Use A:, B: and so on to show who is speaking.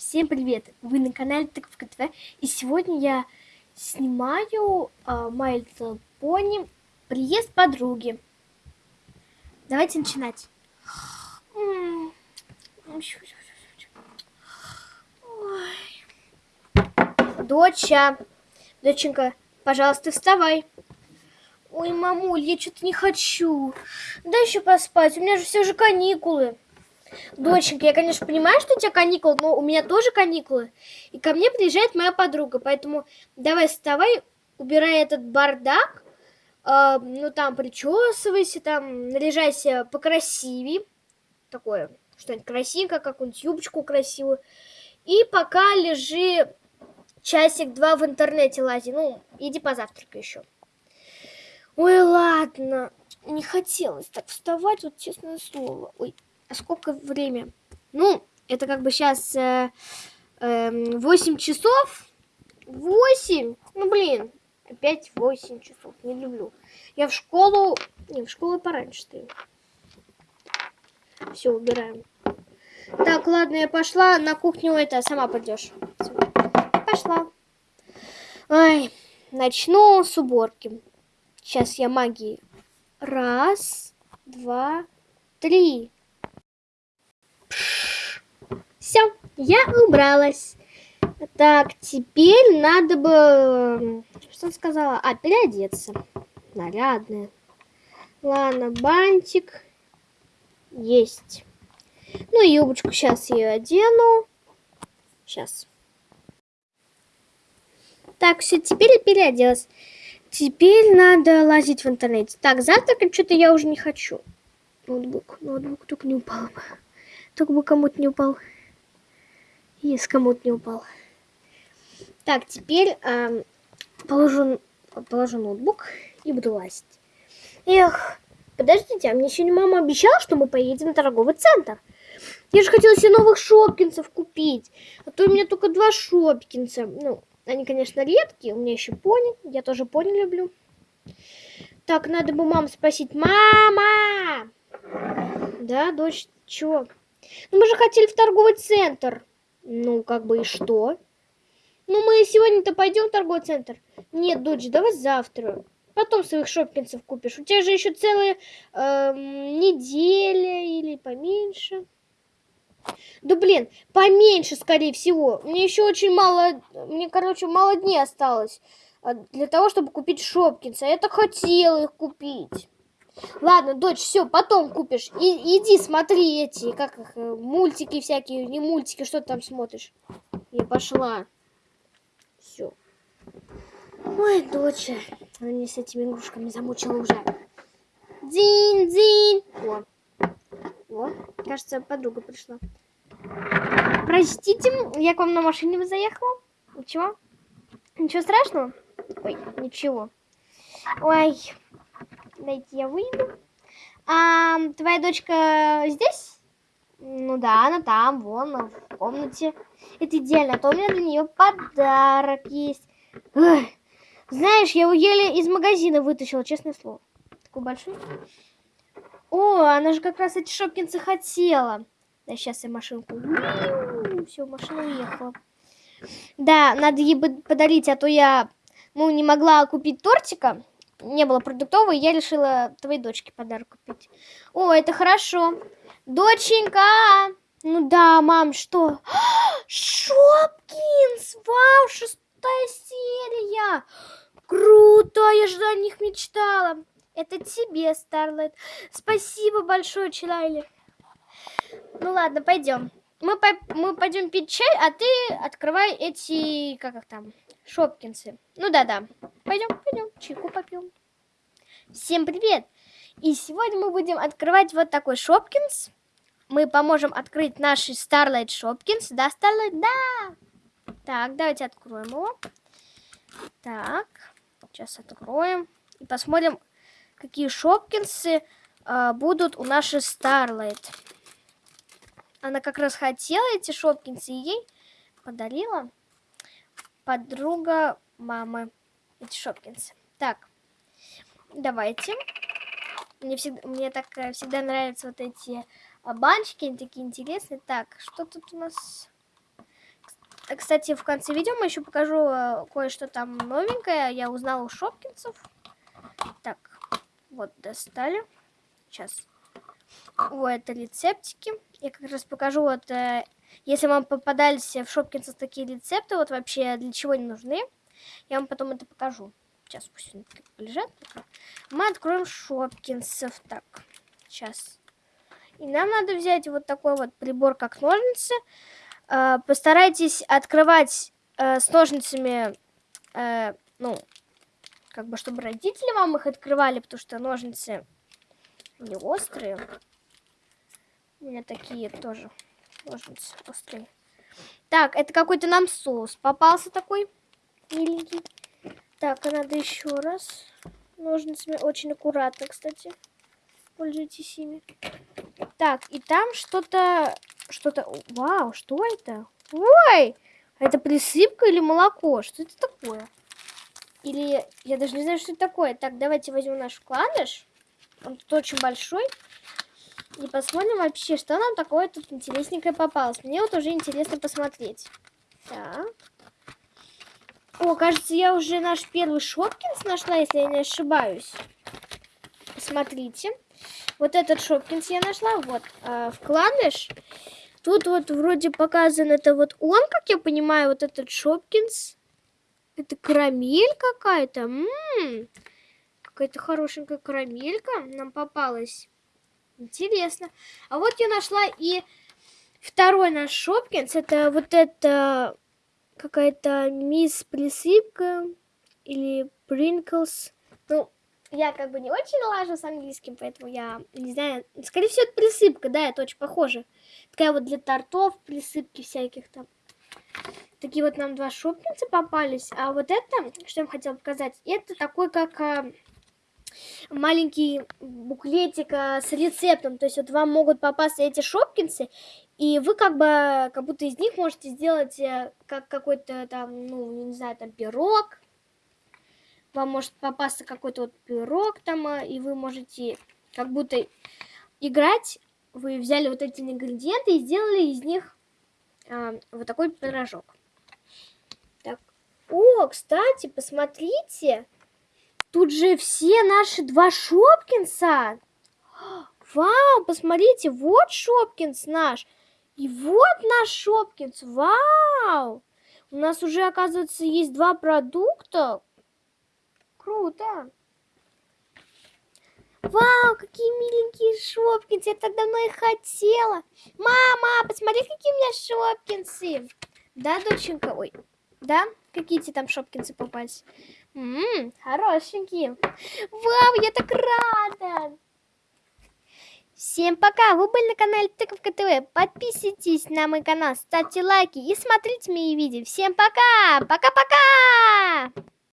A: Всем привет! Вы на канале Тыковка ТВ и сегодня я снимаю uh, My приезд подруги. Давайте начинать. Доча, доченька, пожалуйста, вставай. Ой, мамуль, я что-то не хочу. Дай еще поспать, у меня же все же каникулы. Доченька, я, конечно, понимаю, что у тебя каникулы, но у меня тоже каникулы. И ко мне приезжает моя подруга, поэтому давай вставай, убирай этот бардак, э, ну там причесывайся, там наряжайся покрасивее, такое, что-нибудь красивенькое, какую-нибудь юбочку красивую. И пока лежи часик-два в интернете лази, ну, иди позавтракай еще. Ой, ладно, не хотелось так вставать, вот честное слово. Ой, а сколько время? Ну, это как бы сейчас э, э, 8 часов. 8? Ну, блин, опять 8 часов. Не люблю. Я в школу... Не, в школу пораньше стою. Все, убираем. Так, ладно, я пошла. На кухню это сама пойдешь. Пошла. Ай, начну с уборки. Сейчас я магии. Раз, два, три. Все, я убралась. Так, теперь надо бы... Что сказала? А, переодеться. Нарядная. Ладно, бантик. Есть. Ну, юбочку сейчас я одену. Сейчас. Так, все, теперь я переоделась. Теперь надо лазить в интернете. Так, завтракать что-то я уже не хочу. Ноутбук, ноутбук только не упал бы. Только бы кому-то не упал. Если кому-то не упал. Так, теперь э, положу, положу ноутбук и буду лазить. Эх, подождите, а мне не мама обещала, что мы поедем в торговый центр. Я же хотела себе новых шопкинцев купить. А то у меня только два шопкинца. Ну, они, конечно, редкие. У меня еще пони. Я тоже пони люблю. Так, надо бы маму спросить. Мама! Да, дочь, чё? Ну, мы же хотели в торговый центр. Ну, как бы и что? Ну, мы сегодня-то пойдем в торговый центр. Нет, дочь, давай завтра. Потом своих шопкинцев купишь. У тебя же еще целая э, неделя или поменьше. Да блин, поменьше, скорее всего. Мне еще очень мало, мне, короче, мало дней осталось а, для того, чтобы купить шопкинсы. Я так хотела их купить. Ладно, дочь, все, потом купишь. И, иди смотри эти, как их, э, мультики всякие, не мультики, что ты там смотришь. Я пошла. Все. Ой, доча, она меня с этими игрушками замучила уже. Дзинь-дзинь. О. О, кажется, подруга пришла. Простите, я к вам на машине заехала. Ничего? Ничего страшного? Ой, ничего. Ой, Дайте я выйду. А, твоя дочка здесь? Ну да, она там, вон, в комнате. Это идеально, а то у меня для нее подарок есть. Эх, знаешь, я его еле из магазина вытащила, честное слово. Такой большой. О, она же как раз эти шопкинцы хотела. Да, сейчас я машинку. Все, машина уехала. Да, надо ей подарить, а то я, ну, не могла купить тортика не было продуктовой, я решила твоей дочке подарок купить. О, это хорошо. Доченька! Ну да, мам, что? Шопкинс! Вау, шестая серия! Круто, я же о них мечтала. Это тебе, Старлайт. Спасибо большое, Чилайли. Ну ладно, пойдем. Мы, по мы пойдем пить чай, а ты открывай эти, как их там, Шопкинсы. Ну да-да. Пойдем, пойдем, чайку попьем. Всем привет! И сегодня мы будем открывать вот такой Шопкинс. Мы поможем открыть наш Starlight Шопкинс. Да, Starlight? Да! Так, давайте откроем его. Так, сейчас откроем. И посмотрим, какие Шопкинсы э, будут у нашей Starlight. Она как раз хотела эти Шопкинсы, и ей подарила подруга мамы эти Шопкинсы. Так, давайте. Мне, всегда, мне так э, всегда нравятся вот эти а, банчики, они такие интересные. Так, что тут у нас? кстати, в конце видео мы еще покажу э, кое-что там новенькое. Я узнала у шопкинцев. Так, вот достали. Сейчас. О, это рецептики. Я как раз покажу, вот, э, если вам попадались в шопкинцев такие рецепты, вот вообще для чего они нужны, я вам потом это покажу. Сейчас пусть они лежат. Мы откроем шопкинцев. Так, сейчас. И нам надо взять вот такой вот прибор, как ножницы. Э, постарайтесь открывать э, с ножницами, ну, как бы, чтобы родители вам их открывали, потому что ножницы не острые. У меня такие тоже ножницы острые. Так, это какой-то нам соус попался такой миленький. Так, а надо еще раз ножницами. Очень аккуратно, кстати. Пользуйтесь ими. Так, и там что-то... Что-то... Вау, что это? Ой! Это присыпка или молоко? Что это такое? Или... Я даже не знаю, что это такое. Так, давайте возьмем наш вкладыш. Он тут очень большой. И посмотрим вообще, что нам такое тут интересненькое попалось. Мне вот уже интересно посмотреть. Так. О, кажется, я уже наш первый Шопкинс нашла, если я не ошибаюсь. Посмотрите. Вот этот Шопкинс я нашла. Вот, э, вкладыш. Тут вот вроде показан это вот он, как я понимаю, вот этот Шопкинс. Это карамель какая-то. Какая-то хорошенькая карамелька нам попалась. Интересно. А вот я нашла и второй наш Шопкинс. Это вот это какая-то мисс присыпка или Принклс. Ну, я как бы не очень лажу с английским, поэтому я не знаю. Скорее всего, это присыпка, да, это очень похоже. Такая вот для тортов, присыпки всяких там. Такие вот нам два шопкинса попались. А вот это, что я вам хотела показать, это такой, как а, маленький буклетик а, с рецептом. То есть вот вам могут попасться эти шопкинсы, и вы как бы, как будто из них можете сделать э, как какой-то там, ну, не знаю, там пирог, вам может попасться какой-то вот пирог там, а, и вы можете как будто играть. Вы взяли вот эти ингредиенты и сделали из них а, вот такой пирожок. Так. О, кстати, посмотрите. Тут же все наши два Шопкинса. Вау, посмотрите, вот Шопкинс наш. И вот наш Шопкинс. Вау. У нас уже, оказывается, есть два продукта. Круто. Вау, какие миленькие шопкинсы. Я так давно их хотела. Мама, посмотри, какие у меня шопкинсы. Да, доченька? Ой, да? Какие тебе там шопкинсы попались? Ммм, хорошенькие. Вау, я так рада. Всем пока! Вы были на канале Тыковка ТВ. Подписывайтесь на мой канал, ставьте лайки и смотрите мои видео. Всем пока! Пока-пока!